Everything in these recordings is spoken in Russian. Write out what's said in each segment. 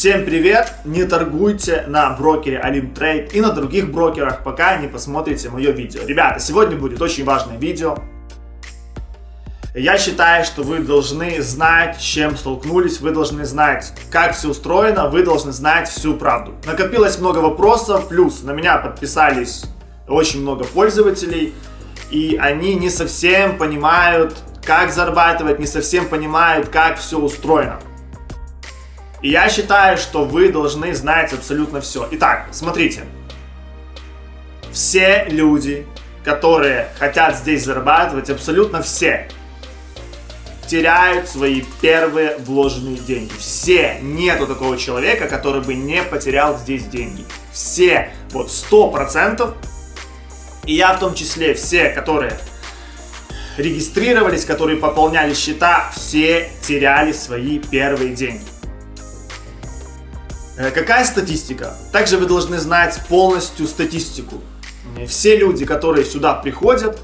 Всем привет! Не торгуйте на брокере Alimtrade и на других брокерах, пока не посмотрите мое видео. Ребята, сегодня будет очень важное видео. Я считаю, что вы должны знать, с чем столкнулись, вы должны знать, как все устроено, вы должны знать всю правду. Накопилось много вопросов, плюс на меня подписались очень много пользователей, и они не совсем понимают, как зарабатывать, не совсем понимают, как все устроено. И я считаю, что вы должны знать абсолютно все. Итак, смотрите. Все люди, которые хотят здесь зарабатывать, абсолютно все, теряют свои первые вложенные деньги. Все. Нету такого человека, который бы не потерял здесь деньги. Все. Вот сто процентов. И я в том числе все, которые регистрировались, которые пополняли счета, все теряли свои первые деньги. Э, какая статистика? Также вы должны знать полностью статистику. Все люди, которые сюда приходят,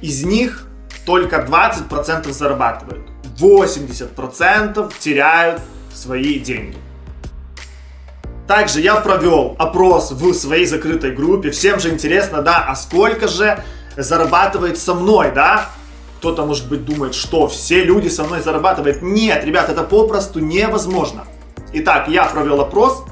из них только 20% зарабатывают. 80% теряют свои деньги. Также я провел опрос в своей закрытой группе. Всем же интересно, да, а сколько же зарабатывает со мной, да? Кто-то, может быть, думает, что все люди со мной зарабатывают. Нет, ребят, это попросту невозможно. Итак, я провел опрос.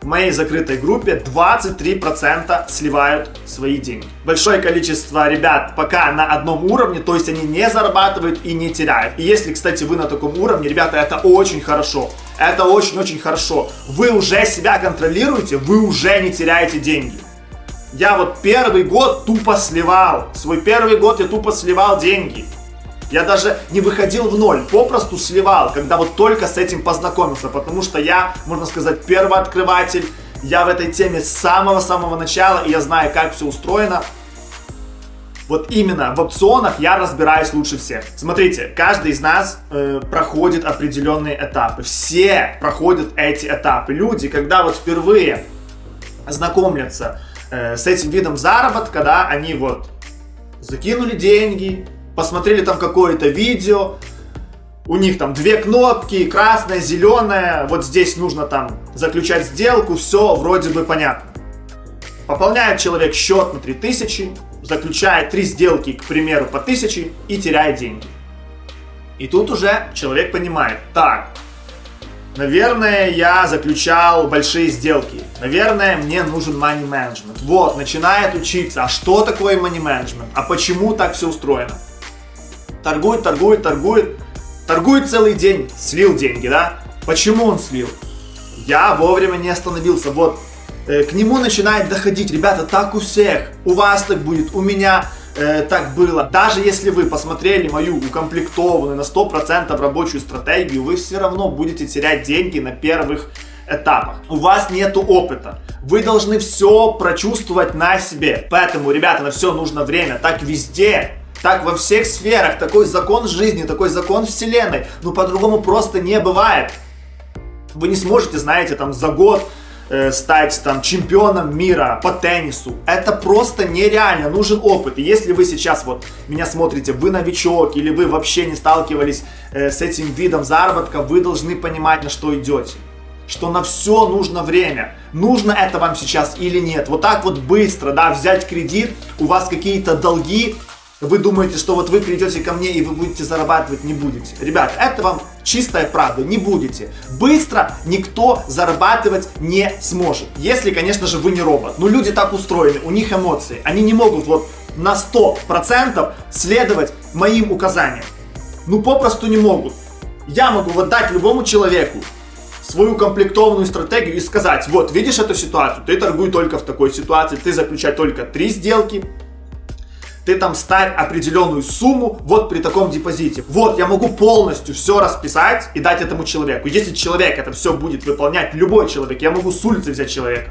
В моей закрытой группе 23% сливают свои деньги. Большое количество ребят пока на одном уровне, то есть они не зарабатывают и не теряют. И если, кстати, вы на таком уровне, ребята, это очень хорошо. Это очень-очень хорошо. Вы уже себя контролируете, вы уже не теряете деньги. Я вот первый год тупо сливал. Свой первый год я тупо сливал деньги. Я даже не выходил в ноль, попросту сливал, когда вот только с этим познакомился, потому что я, можно сказать, первооткрыватель, я в этой теме с самого-самого начала, и я знаю, как все устроено. Вот именно в опционах я разбираюсь лучше всех. Смотрите, каждый из нас э, проходит определенные этапы. Все проходят эти этапы. Люди, когда вот впервые знакомятся э, с этим видом заработка, да, они вот закинули деньги, посмотрели там какое-то видео, у них там две кнопки, красная, зеленая, вот здесь нужно там заключать сделку, все вроде бы понятно. Пополняет человек счет на 3000, заключает три сделки, к примеру, по 1000 и теряет деньги. И тут уже человек понимает, так, наверное, я заключал большие сделки, наверное, мне нужен money management. Вот, начинает учиться, а что такое money management, а почему так все устроено. Торгует, торгует, торгует. Торгует целый день, слил деньги, да? Почему он слил? Я вовремя не остановился. Вот, э, к нему начинает доходить. Ребята, так у всех. У вас так будет, у меня э, так было. Даже если вы посмотрели мою укомплектованную на 100% рабочую стратегию, вы все равно будете терять деньги на первых этапах. У вас нету опыта. Вы должны все прочувствовать на себе. Поэтому, ребята, на все нужно время. Так везде. Так во всех сферах, такой закон жизни, такой закон вселенной. Ну по-другому просто не бывает. Вы не сможете, знаете, там за год э, стать там чемпионом мира по теннису. Это просто нереально, нужен опыт. И если вы сейчас вот меня смотрите, вы новичок или вы вообще не сталкивались э, с этим видом заработка, вы должны понимать, на что идете. Что на все нужно время. Нужно это вам сейчас или нет. Вот так вот быстро, да, взять кредит, у вас какие-то долги, вы думаете, что вот вы придете ко мне и вы будете зарабатывать, не будете. Ребят, это вам чистая правда, не будете. Быстро никто зарабатывать не сможет. Если, конечно же, вы не робот. Но люди так устроены, у них эмоции. Они не могут вот на 100% следовать моим указаниям. Ну, попросту не могут. Я могу вот дать любому человеку свою комплектованную стратегию и сказать, вот, видишь эту ситуацию, ты торгуй только в такой ситуации, ты заключай только три сделки, ты там ставь определенную сумму вот при таком депозите. Вот, я могу полностью все расписать и дать этому человеку. Если человек это все будет выполнять, любой человек, я могу с улицы взять человека.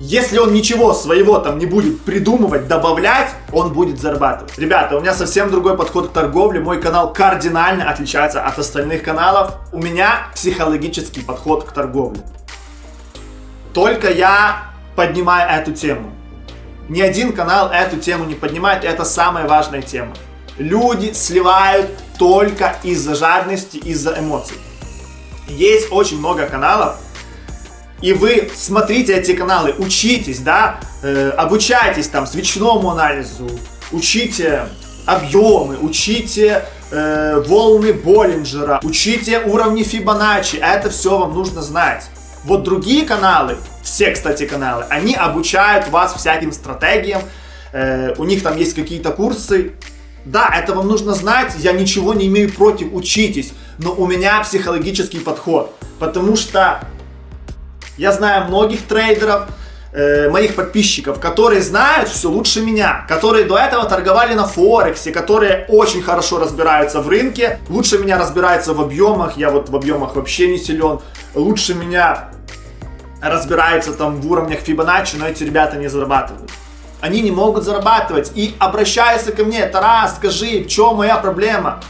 Если он ничего своего там не будет придумывать, добавлять, он будет зарабатывать. Ребята, у меня совсем другой подход к торговле. Мой канал кардинально отличается от остальных каналов. У меня психологический подход к торговле. Только я поднимаю эту тему. Ни один канал эту тему не поднимает, это самая важная тема. Люди сливают только из-за жадности, из-за эмоций. Есть очень много каналов, и вы смотрите эти каналы, учитесь, да, э, обучайтесь там свечному анализу, учите объемы, учите э, волны Боллинджера, учите уровни Фибоначчи, это все вам нужно знать. Вот другие каналы, все, кстати, каналы, они обучают вас всяким стратегиям, э, у них там есть какие-то курсы. Да, это вам нужно знать, я ничего не имею против, учитесь, но у меня психологический подход, потому что я знаю многих трейдеров, э, моих подписчиков, которые знают все лучше меня, которые до этого торговали на Форексе, которые очень хорошо разбираются в рынке, лучше меня разбираются в объемах, я вот в объемах вообще не силен, лучше меня разбираются там в уровнях Фибоначчи, но эти ребята не зарабатывают. Они не могут зарабатывать и обращаются ко мне, Тарас, скажи, в чем моя проблема?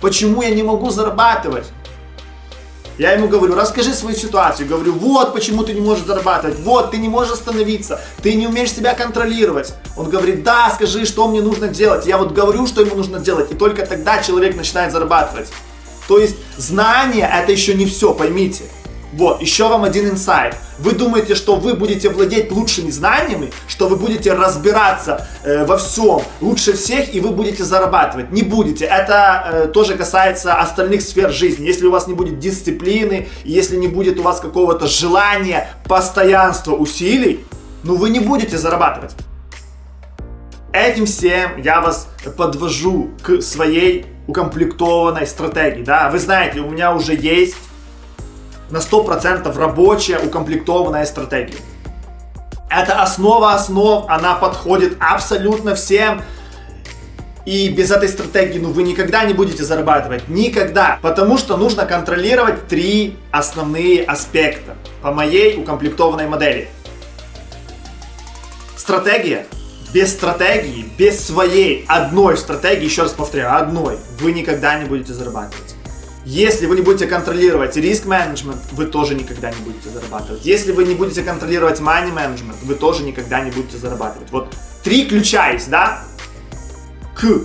Почему я не могу зарабатывать? Я ему говорю, расскажи свою ситуацию. Говорю, вот почему ты не можешь зарабатывать, вот ты не можешь остановиться, ты не умеешь себя контролировать. Он говорит, да, скажи, что мне нужно делать. Я вот говорю, что ему нужно делать, и только тогда человек начинает зарабатывать. То есть знание это еще не все, поймите. Вот, еще вам один инсайт. Вы думаете, что вы будете владеть лучшими знаниями, что вы будете разбираться э, во всем лучше всех и вы будете зарабатывать. Не будете. Это э, тоже касается остальных сфер жизни. Если у вас не будет дисциплины, если не будет у вас какого-то желания, постоянства, усилий, ну вы не будете зарабатывать. Этим всем я вас подвожу к своей укомплектованной стратегии. Да? Вы знаете, у меня уже есть на 100% рабочая, укомплектованная стратегия. Это основа основ, она подходит абсолютно всем. И без этой стратегии ну, вы никогда не будете зарабатывать. Никогда. Потому что нужно контролировать три основные аспекта по моей укомплектованной модели. Стратегия. Без стратегии, без своей одной стратегии, еще раз повторяю, одной, вы никогда не будете зарабатывать. Если вы не будете контролировать риск менеджмент, вы тоже никогда не будете зарабатывать. Если вы не будете контролировать money management, вы тоже никогда не будете зарабатывать. Вот три ключа есть, да? К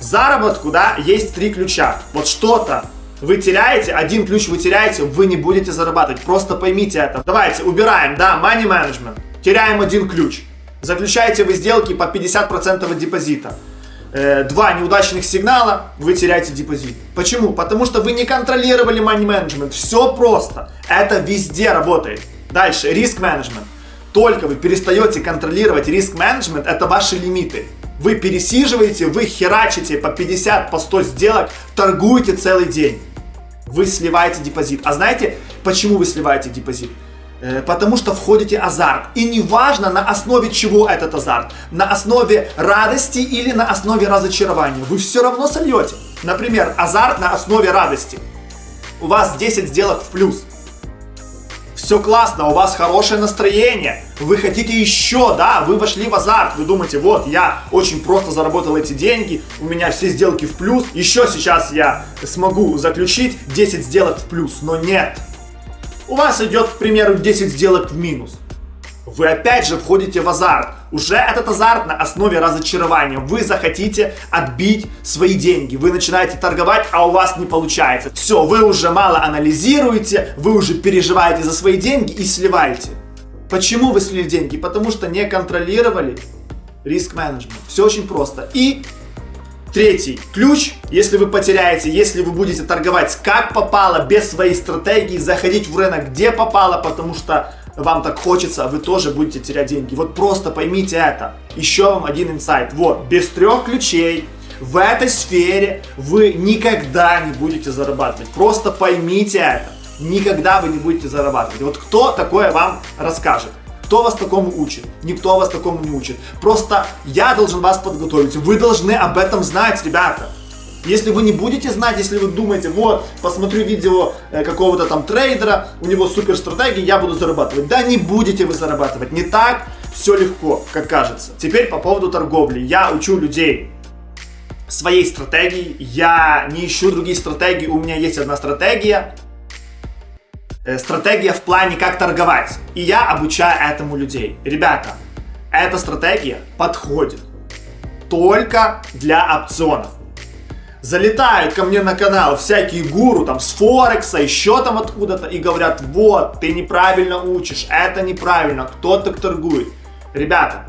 заработку, да, есть три ключа. Вот что-то вы теряете, один ключ вы теряете, вы не будете зарабатывать. Просто поймите это. Давайте, убираем, да, money management. Теряем один ключ. Заключаете вы сделки по 50% от депозита. Э, два неудачных сигнала, вы теряете депозит. Почему? Потому что вы не контролировали money management. Все просто. Это везде работает. Дальше, риск менеджмент. Только вы перестаете контролировать риск менеджмент, это ваши лимиты. Вы пересиживаете, вы херачите по 50, по 100 сделок, торгуете целый день. Вы сливаете депозит. А знаете, почему вы сливаете депозит? Э, потому что входите азарт. И неважно на основе чего этот азарт. На основе радости или на основе разочарования. Вы все равно сольете. Например, азарт на основе радости. У вас 10 сделок в плюс. Все классно, у вас хорошее настроение, вы хотите еще, да, вы вошли в азарт, вы думаете, вот, я очень просто заработал эти деньги, у меня все сделки в плюс, еще сейчас я смогу заключить 10 сделок в плюс, но нет, у вас идет, к примеру, 10 сделок в минус. Вы опять же входите в азарт. Уже этот азарт на основе разочарования. Вы захотите отбить свои деньги. Вы начинаете торговать, а у вас не получается. Все, вы уже мало анализируете, вы уже переживаете за свои деньги и сливаете. Почему вы слили деньги? Потому что не контролировали риск менеджмент. Все очень просто. И Третий ключ, если вы потеряете, если вы будете торговать как попало, без своей стратегии, заходить в рынок где попало, потому что вам так хочется, вы тоже будете терять деньги. Вот просто поймите это. Еще вам один инсайт. Вот, без трех ключей в этой сфере вы никогда не будете зарабатывать. Просто поймите это. Никогда вы не будете зарабатывать. Вот кто такое вам расскажет? Кто вас такому учит? Никто вас такому не учит. Просто я должен вас подготовить. Вы должны об этом знать, ребята. Если вы не будете знать, если вы думаете, вот, посмотрю видео э, какого-то там трейдера, у него супер стратегия, я буду зарабатывать. Да не будете вы зарабатывать. Не так все легко, как кажется. Теперь по поводу торговли. Я учу людей своей стратегии. Я не ищу другие стратегии. У меня есть одна стратегия. Э, стратегия в плане, как торговать. И я обучаю этому людей. Ребята, эта стратегия подходит только для опционов. залетают ко мне на канал всякие гуру там с Форекса, еще там откуда-то и говорят, вот, ты неправильно учишь, это неправильно, кто так торгует. Ребята,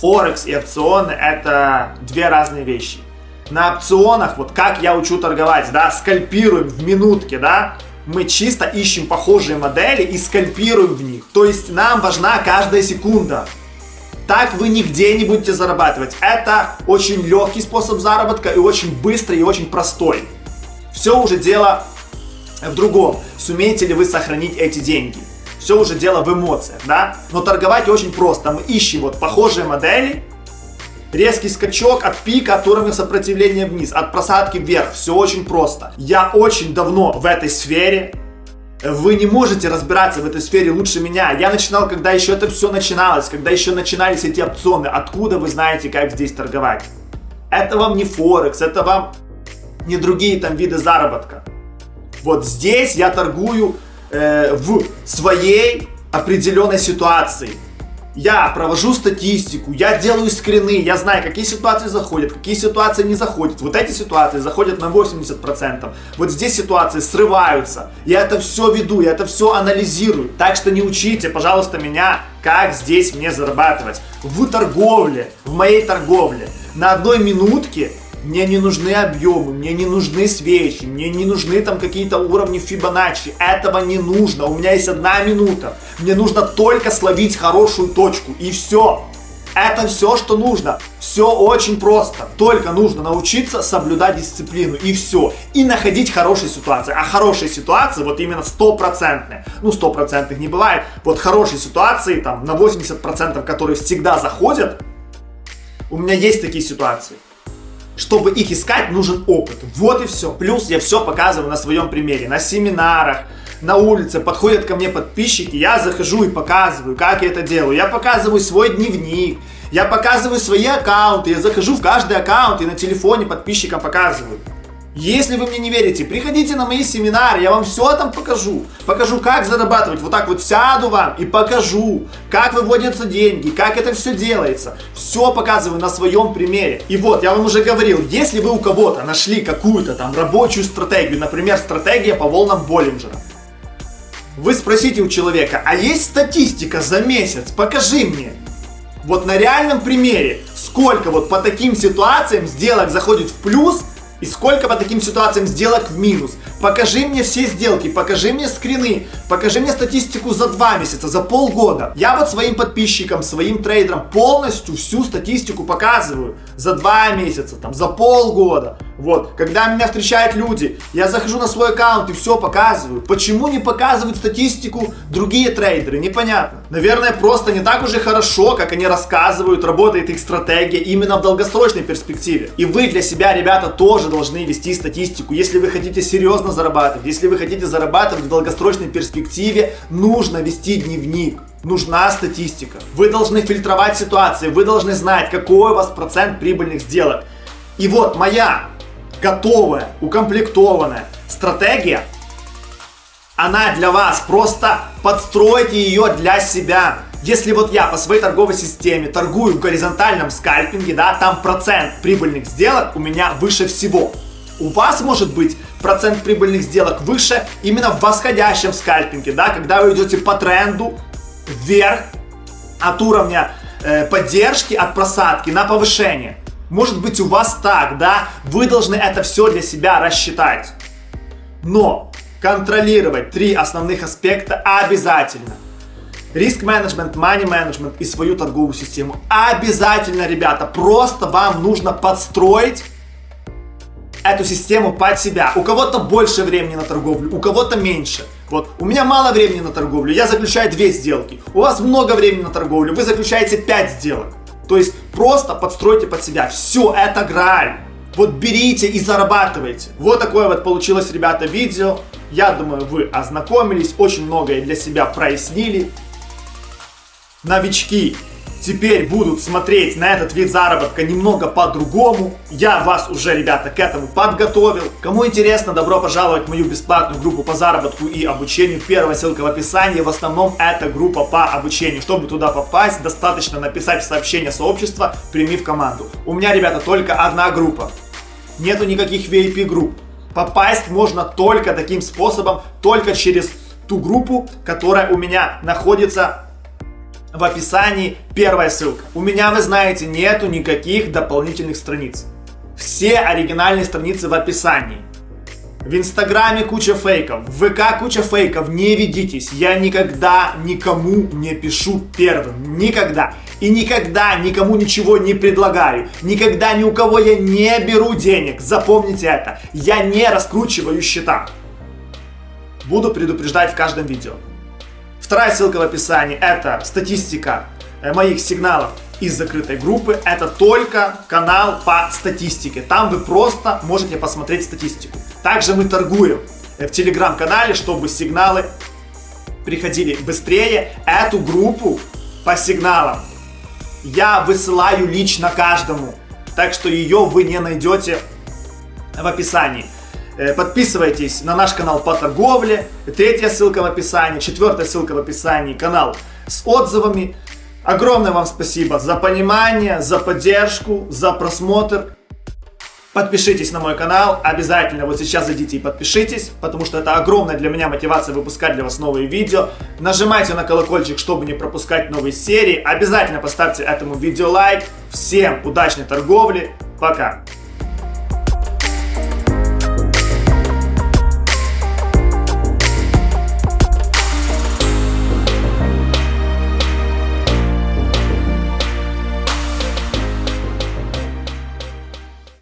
Форекс и опционы это две разные вещи. На опционах, вот как я учу торговать, да, скальпируем в минутке, да, мы чисто ищем похожие модели и скальпируем в них. То есть нам важна каждая секунда. Так вы нигде не будете зарабатывать. Это очень легкий способ заработка и очень быстрый и очень простой. Все уже дело в другом. Сумеете ли вы сохранить эти деньги? Все уже дело в эмоциях, да? Но торговать очень просто. Мы ищем вот похожие модели, резкий скачок от пика, от уровня сопротивления вниз, от просадки вверх. Все очень просто. Я очень давно в этой сфере. Вы не можете разбираться в этой сфере лучше меня. Я начинал, когда еще это все начиналось, когда еще начинались эти опционы. Откуда вы знаете, как здесь торговать? Это вам не Форекс, это вам не другие там виды заработка. Вот здесь я торгую э, в своей определенной ситуации. Я провожу статистику, я делаю скрины, я знаю, какие ситуации заходят, какие ситуации не заходят. Вот эти ситуации заходят на 80%. Вот здесь ситуации срываются. Я это все веду, я это все анализирую. Так что не учите, пожалуйста, меня, как здесь мне зарабатывать. В торговле, в моей торговле. На одной минутке мне не нужны объемы, мне не нужны свечи, мне не нужны там какие-то уровни Фибоначчи. Этого не нужно. У меня есть одна минута. Мне нужно только словить хорошую точку. И все. Это все, что нужно. Все очень просто. Только нужно научиться соблюдать дисциплину. И все. И находить хорошие ситуации. А хорошие ситуации, вот именно стопроцентные. Ну, стопроцентных не бывает. Вот хорошие ситуации, там, на 80%, которые всегда заходят, у меня есть такие ситуации. Чтобы их искать, нужен опыт. Вот и все. Плюс я все показываю на своем примере. На семинарах, на улице подходят ко мне подписчики, я захожу и показываю, как я это делаю. Я показываю свой дневник, я показываю свои аккаунты, я захожу в каждый аккаунт и на телефоне подписчикам показываю. Если вы мне не верите, приходите на мои семинары, я вам все там покажу. Покажу, как зарабатывать. Вот так вот сяду вам и покажу, как выводятся деньги, как это все делается. Все показываю на своем примере. И вот, я вам уже говорил, если вы у кого-то нашли какую-то там рабочую стратегию, например, стратегия по волнам Боллинджера, вы спросите у человека, а есть статистика за месяц? Покажи мне. Вот на реальном примере, сколько вот по таким ситуациям сделок заходит в плюс, и сколько по таким ситуациям сделок в минус. Покажи мне все сделки, покажи мне скрины, покажи мне статистику за два месяца, за полгода. Я вот своим подписчикам, своим трейдерам полностью всю статистику показываю за два месяца, там, за полгода. Вот, когда меня встречают люди, я захожу на свой аккаунт и все показываю. Почему не показывают статистику другие трейдеры? Непонятно. Наверное, просто не так уже хорошо, как они рассказывают, работает их стратегия именно в долгосрочной перспективе. И вы для себя, ребята, тоже должны вести статистику. Если вы хотите серьезно зарабатывать, если вы хотите зарабатывать в долгосрочной перспективе, нужно вести дневник. Нужна статистика. Вы должны фильтровать ситуации, вы должны знать, какой у вас процент прибыльных сделок. И вот моя готовая, укомплектованная стратегия, она для вас. Просто подстройте ее для себя. Если вот я по своей торговой системе торгую в горизонтальном скальпинге, да, там процент прибыльных сделок у меня выше всего. У вас может быть процент прибыльных сделок выше именно в восходящем скальпинге, да, когда вы идете по тренду вверх от уровня э, поддержки, от просадки на повышение. Может быть у вас так, да? Вы должны это все для себя рассчитать. Но контролировать три основных аспекта обязательно. Риск менеджмент, money менеджмент и свою торговую систему. Обязательно, ребята, просто вам нужно подстроить эту систему под себя. У кого-то больше времени на торговлю, у кого-то меньше. Вот, у меня мало времени на торговлю, я заключаю две сделки. У вас много времени на торговлю, вы заключаете 5 сделок. То есть просто подстройте под себя. Все, это граль. Вот берите и зарабатывайте. Вот такое вот получилось, ребята, видео. Я думаю, вы ознакомились, очень многое для себя прояснили. Новички теперь будут смотреть на этот вид заработка немного по-другому. Я вас уже, ребята, к этому подготовил. Кому интересно, добро пожаловать в мою бесплатную группу по заработку и обучению. Первая ссылка в описании. В основном это группа по обучению. Чтобы туда попасть, достаточно написать сообщение сообщества «Прими в команду». У меня, ребята, только одна группа. нету никаких VIP-групп. Попасть можно только таким способом, только через ту группу, которая у меня находится в описании, первая ссылка. У меня, вы знаете, нету никаких дополнительных страниц. Все оригинальные страницы в описании. В Инстаграме куча фейков, в ВК куча фейков, не ведитесь. Я никогда никому не пишу первым, никогда. И никогда никому ничего не предлагаю. Никогда ни у кого я не беру денег. Запомните это. Я не раскручиваю счета. Буду предупреждать в каждом видео. Вторая ссылка в описании это статистика э, моих сигналов из закрытой группы. Это только канал по статистике. Там вы просто можете посмотреть статистику. Также мы торгуем в телеграм-канале, чтобы сигналы приходили быстрее. Эту группу по сигналам я высылаю лично каждому. Так что ее вы не найдете в описании. Э, подписывайтесь на наш канал по торговле. Третья ссылка в описании. Четвертая ссылка в описании. Канал с отзывами. Огромное вам спасибо за понимание, за поддержку, за просмотр. Подпишитесь на мой канал, обязательно вот сейчас зайдите и подпишитесь, потому что это огромная для меня мотивация выпускать для вас новые видео. Нажимайте на колокольчик, чтобы не пропускать новые серии. Обязательно поставьте этому видео лайк. Всем удачной торговли, пока!